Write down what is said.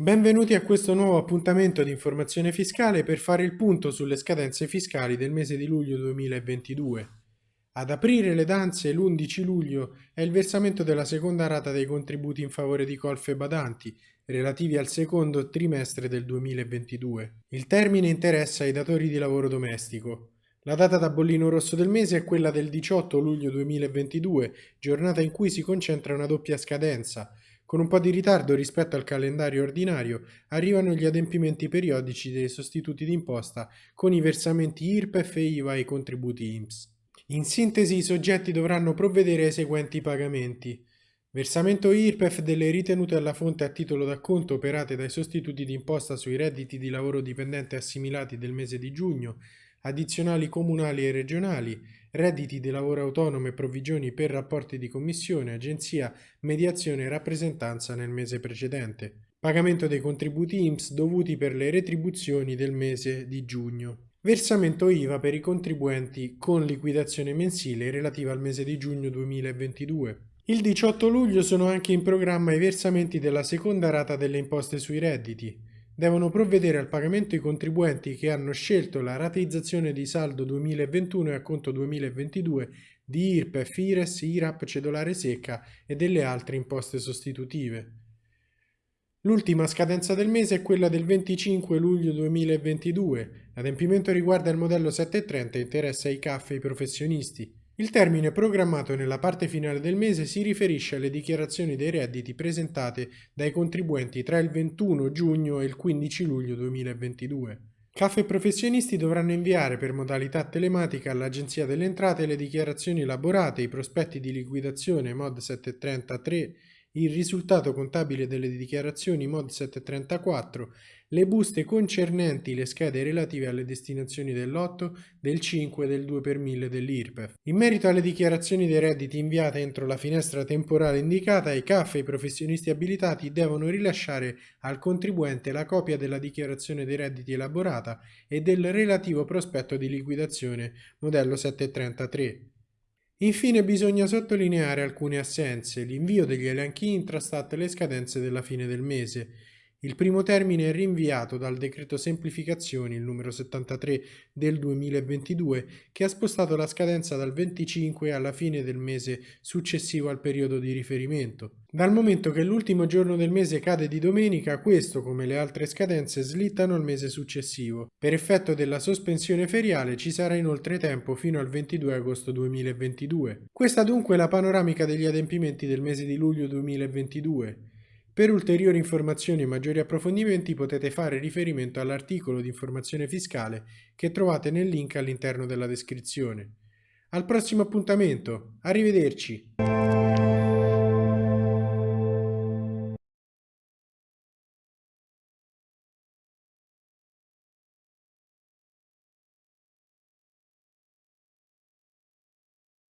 Benvenuti a questo nuovo appuntamento di informazione fiscale per fare il punto sulle scadenze fiscali del mese di luglio 2022. Ad aprire le danze l'11 luglio è il versamento della seconda rata dei contributi in favore di colfe badanti, relativi al secondo trimestre del 2022. Il termine interessa i datori di lavoro domestico. La data da bollino rosso del mese è quella del 18 luglio 2022, giornata in cui si concentra una doppia scadenza, con un po' di ritardo rispetto al calendario ordinario arrivano gli adempimenti periodici dei sostituti d'imposta con i versamenti IRPEF e IVA e i contributi INPS. In sintesi i soggetti dovranno provvedere ai seguenti pagamenti. Versamento IRPEF delle ritenute alla fonte a titolo d'acconto operate dai sostituti d'imposta sui redditi di lavoro dipendente assimilati del mese di giugno, addizionali comunali e regionali, redditi di lavoro autonomo e provvigioni per rapporti di commissione, agenzia, mediazione e rappresentanza nel mese precedente. Pagamento dei contributi IMSS dovuti per le retribuzioni del mese di giugno. Versamento IVA per i contribuenti con liquidazione mensile relativa al mese di giugno 2022. Il 18 luglio sono anche in programma i versamenti della seconda rata delle imposte sui redditi, devono provvedere al pagamento i contribuenti che hanno scelto la rateizzazione di saldo 2021 e acconto 2022 di IRPEF, IRES, IRAP, cedolare secca e delle altre imposte sostitutive. L'ultima scadenza del mese è quella del 25 luglio 2022. L'adempimento riguarda il modello 730 e interessa i CAF e i professionisti. Il termine programmato nella parte finale del mese si riferisce alle dichiarazioni dei redditi presentate dai contribuenti tra il 21 giugno e il 15 luglio 2022. CAF e professionisti dovranno inviare per modalità telematica all'Agenzia delle Entrate le dichiarazioni elaborate, i prospetti di liquidazione MOD 733 il risultato contabile delle dichiarazioni MOD 734, le buste concernenti le schede relative alle destinazioni dell'8, del 5 e del 2 per 1000 dell'IRPEF. In merito alle dichiarazioni dei redditi inviate entro la finestra temporale indicata, i CAF e i professionisti abilitati devono rilasciare al contribuente la copia della dichiarazione dei redditi elaborata e del relativo prospetto di liquidazione modello 733. Infine bisogna sottolineare alcune assenze, l'invio degli elenchi intrastat e le scadenze della fine del mese, il primo termine è rinviato dal decreto semplificazioni, il numero 73 del 2022, che ha spostato la scadenza dal 25 alla fine del mese successivo al periodo di riferimento. Dal momento che l'ultimo giorno del mese cade di domenica, questo, come le altre scadenze, slittano al mese successivo. Per effetto della sospensione feriale ci sarà inoltre tempo fino al 22 agosto 2022. Questa dunque è la panoramica degli adempimenti del mese di luglio 2022. Per ulteriori informazioni e maggiori approfondimenti potete fare riferimento all'articolo di informazione fiscale che trovate nel link all'interno della descrizione. Al prossimo appuntamento, arrivederci!